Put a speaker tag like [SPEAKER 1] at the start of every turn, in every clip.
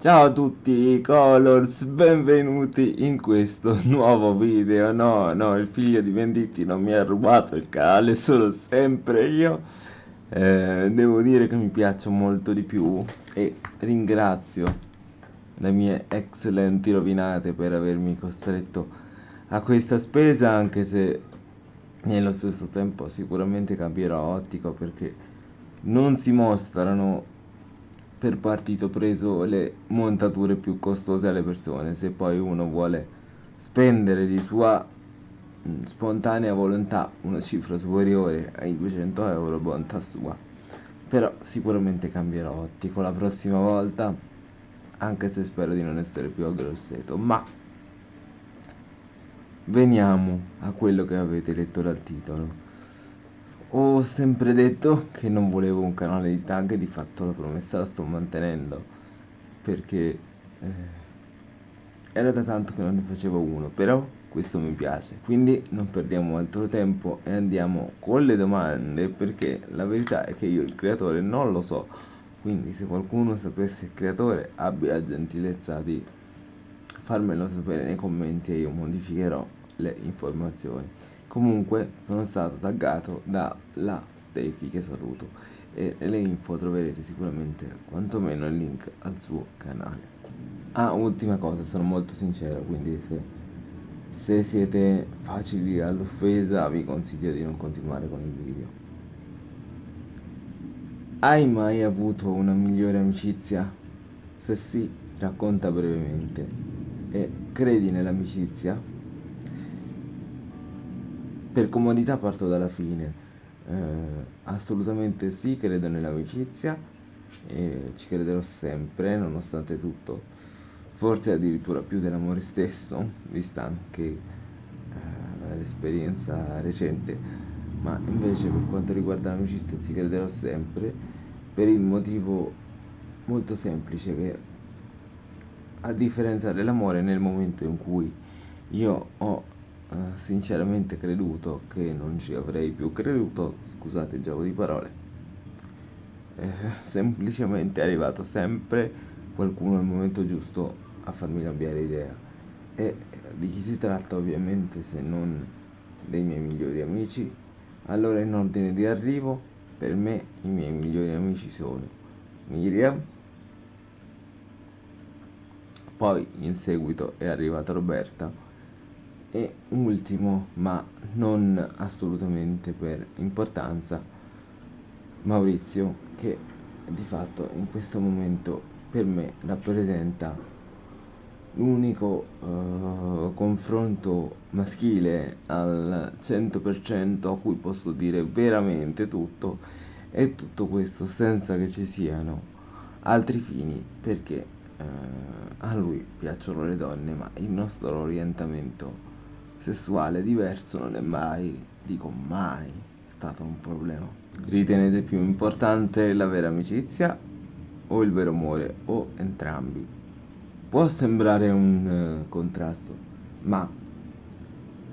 [SPEAKER 1] Ciao a tutti Colors, benvenuti in questo nuovo video. No, no, il figlio di Venditti non mi ha rubato il canale, sono sempre io. Eh, devo dire che mi piacciono molto di più e ringrazio le mie eccellenti rovinate per avermi costretto a questa spesa, anche se nello stesso tempo sicuramente cambierò ottico perché non si mostrano per partito preso le montature più costose alle persone. Se poi uno vuole spendere di sua mm, spontanea volontà una cifra superiore ai 200 euro bontà sua. Però sicuramente cambierò ottico la prossima volta anche se spero di non essere più aggrosseto ma veniamo a quello che avete letto dal titolo ho sempre detto che non volevo un canale di tag e di fatto la promessa la sto mantenendo perché eh, era da tanto che non ne facevo uno, però questo mi piace. Quindi non perdiamo altro tempo e andiamo con le domande perché la verità è che io il creatore non lo so. Quindi se qualcuno sapesse il creatore abbia la gentilezza di farmelo sapere nei commenti e io modificherò le informazioni comunque sono stato taggato dalla Steffi che saluto e nelle info troverete sicuramente quantomeno il link al suo canale ah ultima cosa sono molto sincero quindi se, se siete facili all'offesa vi consiglio di non continuare con il video hai mai avuto una migliore amicizia? se sì racconta brevemente e credi nell'amicizia? Per comodità parto dalla fine. Eh, assolutamente sì credo nell'amicizia e ci crederò sempre nonostante tutto. Forse addirittura più dell'amore stesso vista anche eh, l'esperienza recente. Ma invece per quanto riguarda l'amicizia ci crederò sempre per il motivo molto semplice che a differenza dell'amore nel momento in cui io ho eh, sinceramente creduto che non ci avrei più creduto, scusate il gioco di parole, eh, semplicemente è arrivato sempre qualcuno al momento giusto a farmi cambiare idea. E di chi si tratta ovviamente se non dei miei migliori amici? Allora in ordine di arrivo, per me i miei migliori amici sono Miriam, poi in seguito è arrivata Roberta, e ultimo ma non assolutamente per importanza Maurizio che di fatto in questo momento per me rappresenta l'unico uh, confronto maschile al 100% a cui posso dire veramente tutto e tutto questo senza che ci siano altri fini perché uh, a lui piacciono le donne ma il nostro orientamento sessuale diverso non è mai, dico mai, stato un problema. Ritenete più importante la vera amicizia o il vero amore o entrambi? Può sembrare un uh, contrasto, ma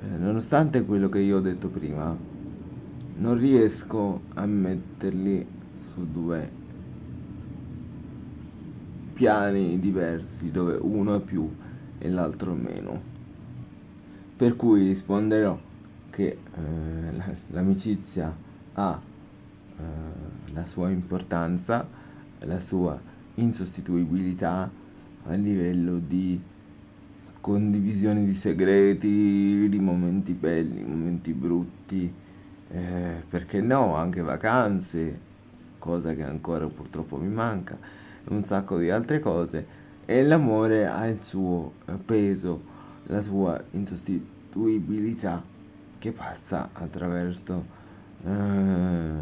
[SPEAKER 1] eh, nonostante quello che io ho detto prima, non riesco a metterli su due piani diversi dove uno è più e l'altro meno per cui risponderò che eh, l'amicizia ha eh, la sua importanza, la sua insostituibilità a livello di condivisione di segreti, di momenti belli, momenti brutti, eh, perché no, anche vacanze, cosa che ancora purtroppo mi manca, un sacco di altre cose, e l'amore ha il suo eh, peso la sua insostituibilità che passa attraverso eh,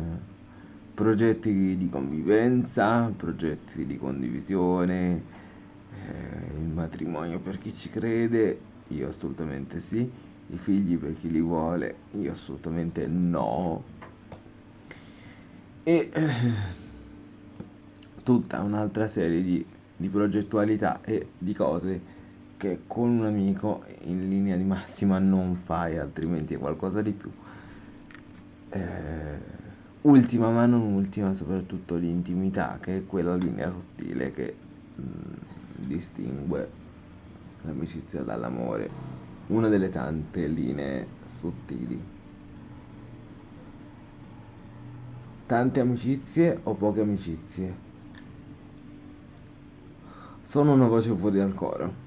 [SPEAKER 1] progetti di convivenza, progetti di condivisione, eh, il matrimonio per chi ci crede, io assolutamente sì, i figli per chi li vuole, io assolutamente no. E eh, tutta un'altra serie di, di progettualità e di cose che con un amico in linea di massima non fai, altrimenti è qualcosa di più. Eh, ultima ma non ultima, soprattutto l'intimità, che è quella linea sottile che mh, mm, distingue l'amicizia dall'amore, una delle tante linee sottili. Tante amicizie o poche amicizie? Sono una voce fuori dal coro.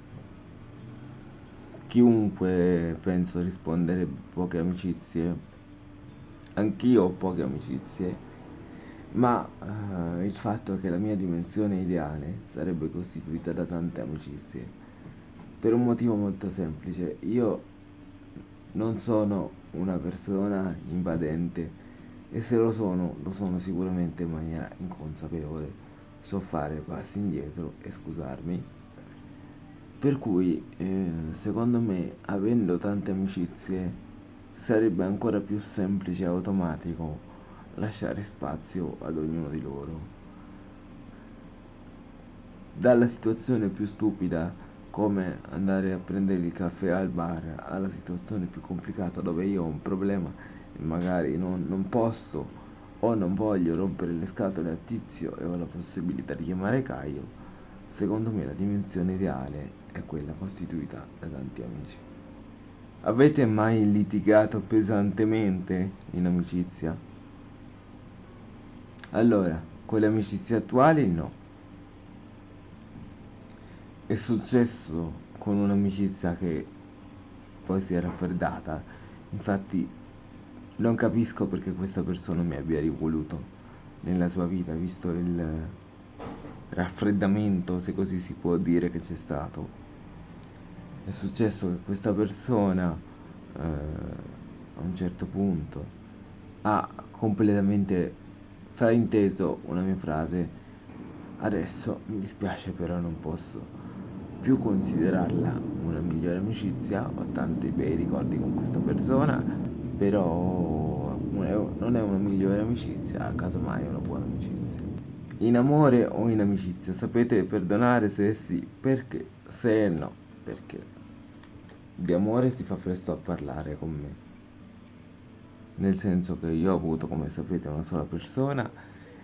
[SPEAKER 1] Chiunque penso rispondere poche amicizie. Anch'io ho poche amicizie ma uh, il fatto che la mia dimensione ideale sarebbe costituita da tante amicizie, per un motivo molto semplice, io non sono una persona invadente e se lo sono, lo sono sicuramente in maniera inconsapevole, so fare passi indietro e scusarmi, per cui eh, secondo me avendo tante amicizie sarebbe ancora più semplice e automatico lasciare spazio ad ognuno di loro. Dalla situazione più stupida come andare a prendere il caffè al bar alla situazione più complicata dove io ho un problema e magari non, non posso o non voglio rompere le scatole a tizio e ho la possibilità di chiamare Caio, secondo me la dimensione ideale è quella costituita da tanti amici. Avete mai litigato pesantemente in amicizia? Allora, con le amicizie attuali no. È successo con un'amicizia che poi si è raffreddata. Infatti non capisco perché questa persona mi abbia rivoluto nella sua vita, visto il raffreddamento, se così si può dire, che c'è stato. È successo che questa persona eh, a un certo punto ha completamente frainteso una mia frase. Adesso mi dispiace però non posso più considerarla una migliore amicizia, ho tanti bei ricordi con questa persona, però non è una migliore amicizia, casomai è una buona amicizia. In amore o in amicizia, sapete perdonare se sì, perché? Se no, perché? Di amore si fa presto a parlare con me. Nel senso che io ho avuto come sapete una sola persona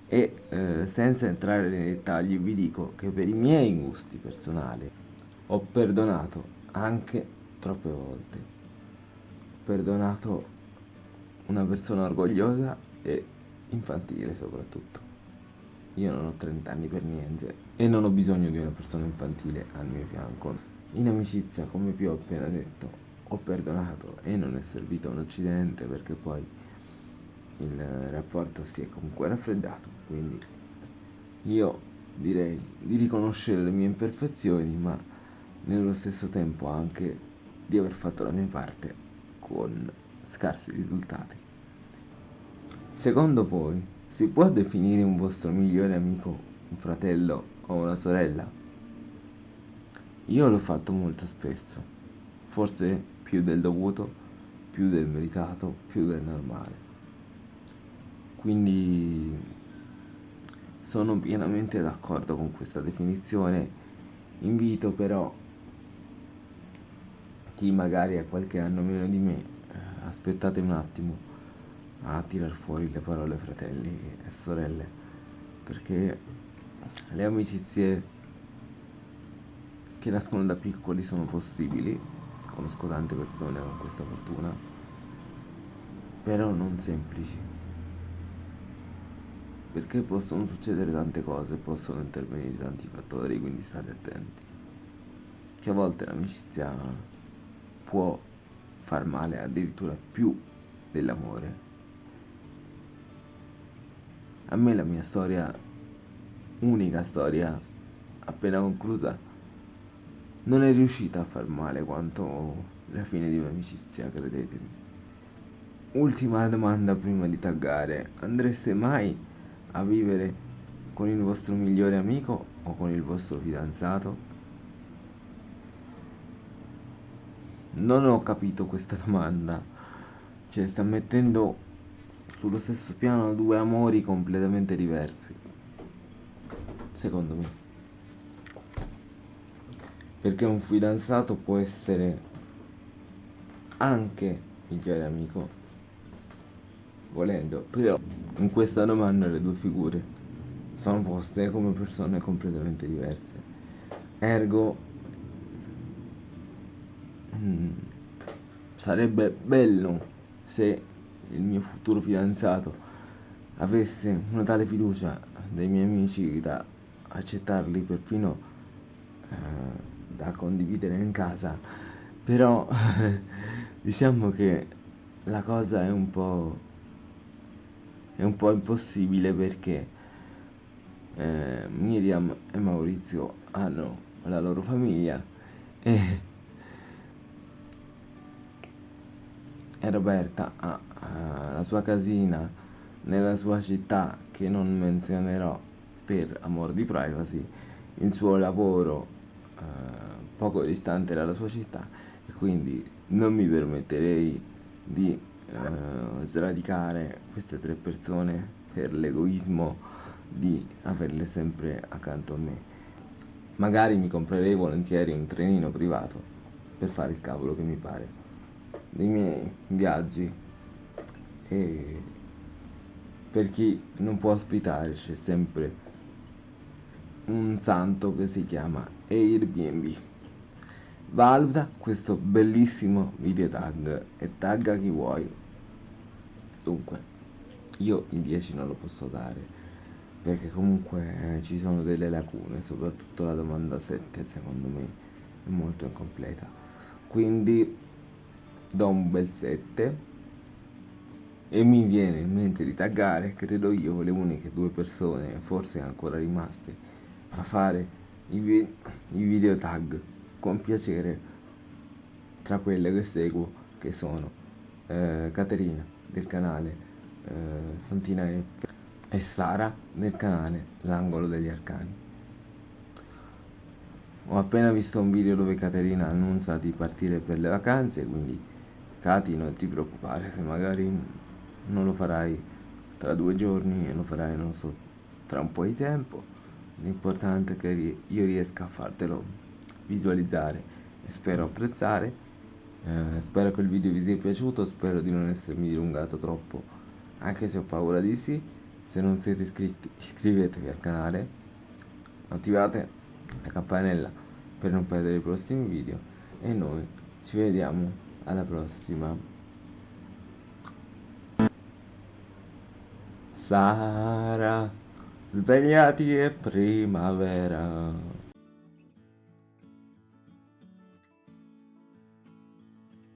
[SPEAKER 1] e eh, senza entrare nei dettagli vi dico che per i miei gusti personali ho perdonato anche troppe volte. Ho perdonato una persona orgogliosa e infantile soprattutto. Io non ho 30 anni per niente e non ho bisogno di una persona infantile al mio fianco in amicizia come vi ho appena detto ho perdonato e non è servito un accidente perché poi il rapporto si è comunque raffreddato quindi io direi di riconoscere le mie imperfezioni ma nello stesso tempo anche di aver fatto la mia parte con scarsi risultati. Secondo voi si può definire un vostro migliore amico un fratello o una sorella io l'ho fatto molto spesso forse più del dovuto, più del meritato, più del normale. Quindi sono pienamente d'accordo con questa definizione, invito però chi magari ha qualche anno meno di me, eh, aspettate un attimo a tirar fuori le parole fratelli e sorelle, perché le amicizie che nascono da piccoli sono possibili conosco tante persone con questa fortuna, però non semplici. Perché possono succedere tante cose, possono intervenire tanti fattori, quindi state attenti. Che a volte l'amicizia può far male addirittura più dell'amore. A me la mia storia, unica storia appena conclusa, non è riuscita a far male quanto la fine di un'amicizia, credetemi. Ultima domanda prima di taggare, andreste mai a vivere con il vostro migliore amico o con il vostro fidanzato? Non ho capito questa domanda, cioè sta mettendo sullo stesso piano due amori completamente diversi, secondo me perché un fidanzato può essere anche migliore amico. Volendo però in questa domanda le due figure sono poste come persone completamente diverse. Ergo mm, sarebbe bello se il mio futuro fidanzato avesse una tale fiducia dei miei amici da accettarli perfino eh, da condividere in casa. Però diciamo che la cosa è un po' è un po' impossibile perché eh, Miriam e Maurizio hanno la loro famiglia e, e Roberta ha, ha la sua casina nella sua città che non menzionerò per amor di privacy il suo lavoro eh, poco distante dalla sua città e quindi non mi permetterei di eh, sradicare queste tre persone per l'egoismo di averle sempre accanto a me. Magari mi comprerei volentieri un trenino privato per fare il cavolo che mi pare dei miei viaggi. E per chi non può ospitare c'è sempre un santo che si chiama Airbnb valuta questo bellissimo video tag e tagga chi vuoi. Dunque io il 10 non lo posso dare perché comunque eh, ci sono delle lacune soprattutto la domanda 7 secondo me è molto incompleta. Quindi do un bel 7 e mi viene in mente di taggare credo io le uniche due persone forse ancora rimaste a fare i, vi- i video tag con piacere tra quelle che seguo che sono eh, Caterina del canale eh, Santina F e Sara del canale L'angolo degli arcani. Ho appena visto un video dove Caterina annuncia di partire per le vacanze quindi Cati non ti preoccupare se magari non lo farai tra due giorni e lo farai non so tra un po' di tempo l'importante è che io riesca a fartelo visualizzare e spero apprezzare. Eh, spero che il video vi sia piaciuto spero di non essermi dilungato troppo anche se ho paura di sì. Se non siete iscritti iscrivetevi al canale attivate la campanella per non perdere i prossimi video e noi ci vediamo alla prossima. Sara, svegliati è primavera.